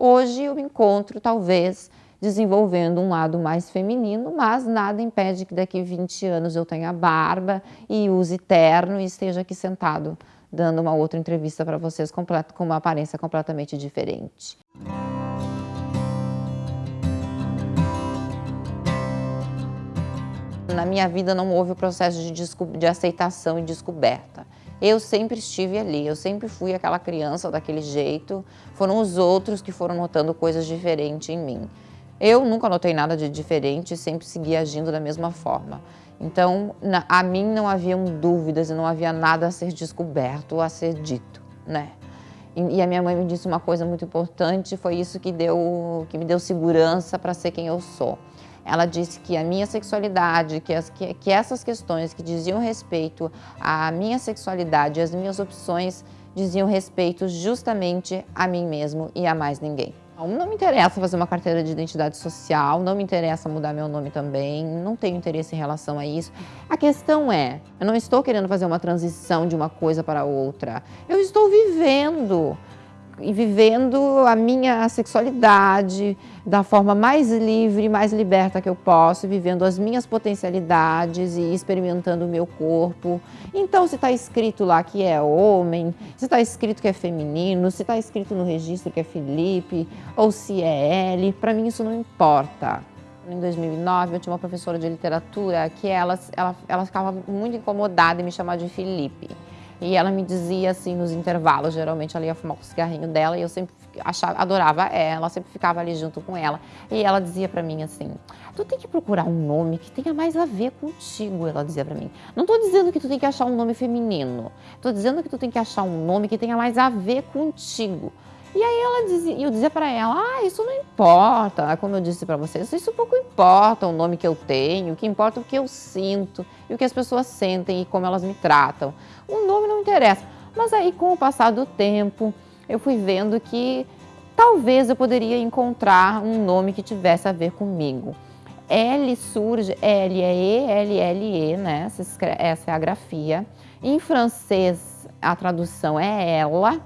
Hoje eu me encontro, talvez, desenvolvendo um lado mais feminino, mas nada impede que daqui 20 anos eu tenha barba e use terno e esteja aqui sentado dando uma outra entrevista para vocês com uma aparência completamente diferente. Na minha vida não houve o processo de, de aceitação e descoberta. Eu sempre estive ali, eu sempre fui aquela criança daquele jeito, foram os outros que foram notando coisas diferentes em mim. Eu nunca notei nada de diferente, sempre segui agindo da mesma forma. Então, na, a mim não haviam dúvidas e não havia nada a ser descoberto, a ser dito, né? E, e a minha mãe me disse uma coisa muito importante, foi isso que, deu, que me deu segurança para ser quem eu sou. Ela disse que a minha sexualidade, que, as, que, que essas questões que diziam respeito à minha sexualidade, as minhas opções, diziam respeito justamente a mim mesmo e a mais ninguém. Não me interessa fazer uma carteira de identidade social, não me interessa mudar meu nome também, não tenho interesse em relação a isso. A questão é, eu não estou querendo fazer uma transição de uma coisa para outra. Eu estou vivendo e vivendo a minha sexualidade da forma mais livre, mais liberta que eu posso, vivendo as minhas potencialidades e experimentando o meu corpo. Então, se está escrito lá que é homem, se está escrito que é feminino, se está escrito no registro que é Felipe, ou se é L, para mim isso não importa. Em 2009, eu tinha uma professora de literatura que ela, ela, ela ficava muito incomodada em me chamar de Felipe. E ela me dizia assim nos intervalos, geralmente ela ia fumar o cigarrinho dela e eu sempre achava, adorava ela, sempre ficava ali junto com ela. E ela dizia para mim assim: "Tu tem que procurar um nome que tenha mais a ver contigo", ela dizia para mim. "Não tô dizendo que tu tem que achar um nome feminino. Tô dizendo que tu tem que achar um nome que tenha mais a ver contigo". E aí ela dizia, eu dizia para ela, ah, isso não importa, como eu disse para vocês, isso pouco importa o nome que eu tenho, o que importa é o que eu sinto e o que as pessoas sentem e como elas me tratam. O nome não interessa. Mas aí com o passar do tempo, eu fui vendo que talvez eu poderia encontrar um nome que tivesse a ver comigo. L surge, L é E, L, L, E, né? Essa é a grafia. Em francês, a tradução é ela,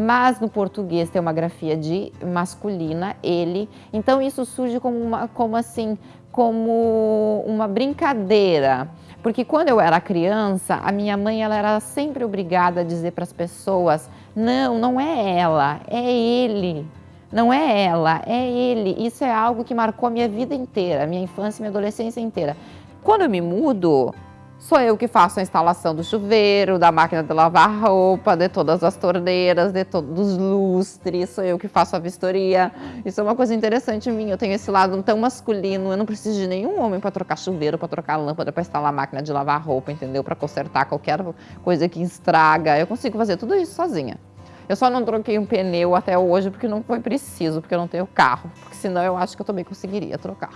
mas no português tem uma grafia de masculina, ele. Então isso surge como, uma, como assim, como uma brincadeira. Porque quando eu era criança, a minha mãe ela era sempre obrigada a dizer para as pessoas: não, não é ela, é ele. Não é ela, é ele. Isso é algo que marcou a minha vida inteira, minha infância e minha adolescência inteira. Quando eu me mudo, Sou eu que faço a instalação do chuveiro, da máquina de lavar roupa, de todas as torneiras, de todos os lustres, sou eu que faço a vistoria. Isso é uma coisa interessante em mim, eu tenho esse lado tão masculino, eu não preciso de nenhum homem para trocar chuveiro, para trocar lâmpada, para instalar a máquina de lavar roupa, entendeu? Para consertar qualquer coisa que estraga. Eu consigo fazer tudo isso sozinha. Eu só não troquei um pneu até hoje porque não foi preciso, porque eu não tenho carro, porque senão eu acho que eu também conseguiria trocar.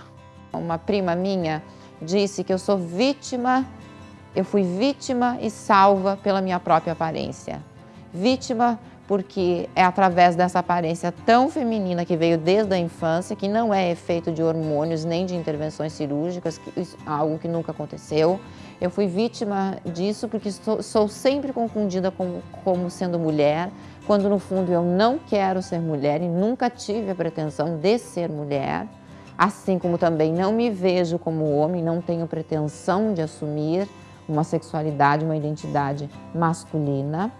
Uma prima minha disse que eu sou vítima eu fui vítima e salva pela minha própria aparência. Vítima porque é através dessa aparência tão feminina que veio desde a infância, que não é efeito de hormônios nem de intervenções cirúrgicas, que, algo que nunca aconteceu. Eu fui vítima disso porque sou, sou sempre confundida com, como sendo mulher, quando no fundo eu não quero ser mulher e nunca tive a pretensão de ser mulher. Assim como também não me vejo como homem, não tenho pretensão de assumir uma sexualidade, uma identidade masculina,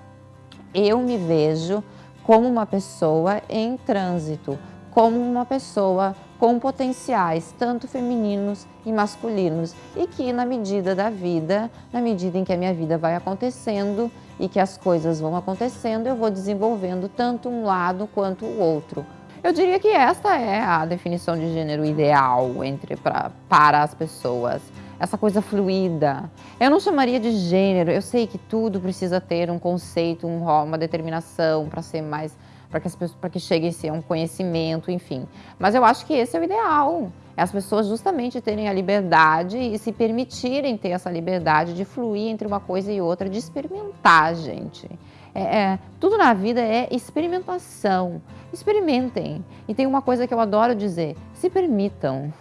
eu me vejo como uma pessoa em trânsito, como uma pessoa com potenciais, tanto femininos e masculinos, e que na medida da vida, na medida em que a minha vida vai acontecendo e que as coisas vão acontecendo, eu vou desenvolvendo tanto um lado quanto o outro. Eu diria que esta é a definição de gênero ideal entre pra, para as pessoas essa coisa fluida. Eu não chamaria de gênero, eu sei que tudo precisa ter um conceito, um, uma determinação para ser mais, para que, as pessoas, para que chegue a ser um conhecimento, enfim. Mas eu acho que esse é o ideal. É as pessoas justamente terem a liberdade e se permitirem ter essa liberdade de fluir entre uma coisa e outra, de experimentar, gente. É, é, tudo na vida é experimentação. Experimentem. E tem uma coisa que eu adoro dizer: se permitam.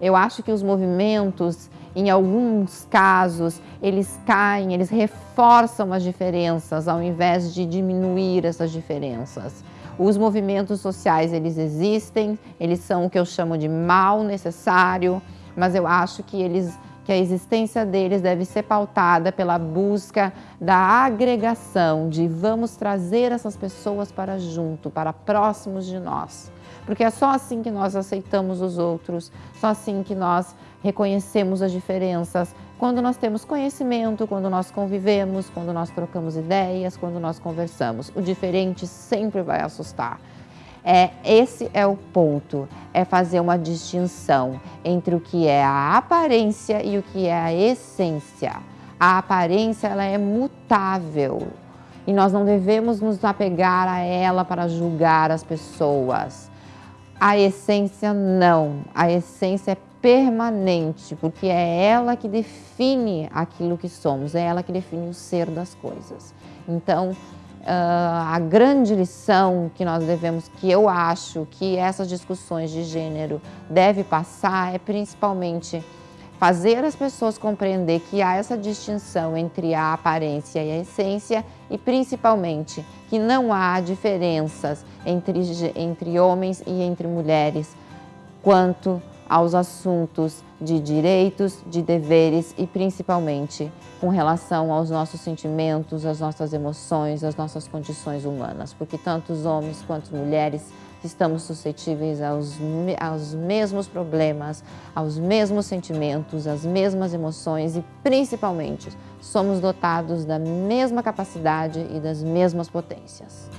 Eu acho que os movimentos, em alguns casos, eles caem, eles reforçam as diferenças ao invés de diminuir essas diferenças. Os movimentos sociais, eles existem, eles são o que eu chamo de mal necessário, mas eu acho que eles que a existência deles deve ser pautada pela busca da agregação, de vamos trazer essas pessoas para junto, para próximos de nós. Porque é só assim que nós aceitamos os outros, só assim que nós reconhecemos as diferenças, quando nós temos conhecimento, quando nós convivemos, quando nós trocamos ideias, quando nós conversamos. O diferente sempre vai assustar. É, esse é o ponto, é fazer uma distinção entre o que é a aparência e o que é a essência. A aparência ela é mutável e nós não devemos nos apegar a ela para julgar as pessoas. A essência não, a essência é permanente, porque é ela que define aquilo que somos, é ela que define o ser das coisas. Então, Uh, a grande lição que nós devemos, que eu acho que essas discussões de gênero devem passar é principalmente fazer as pessoas compreender que há essa distinção entre a aparência e a essência e principalmente que não há diferenças entre, entre homens e entre mulheres quanto aos assuntos de direitos, de deveres e principalmente com relação aos nossos sentimentos, às nossas emoções, às nossas condições humanas, porque tanto os homens quanto as mulheres estamos suscetíveis aos, aos mesmos problemas, aos mesmos sentimentos, às mesmas emoções e principalmente somos dotados da mesma capacidade e das mesmas potências.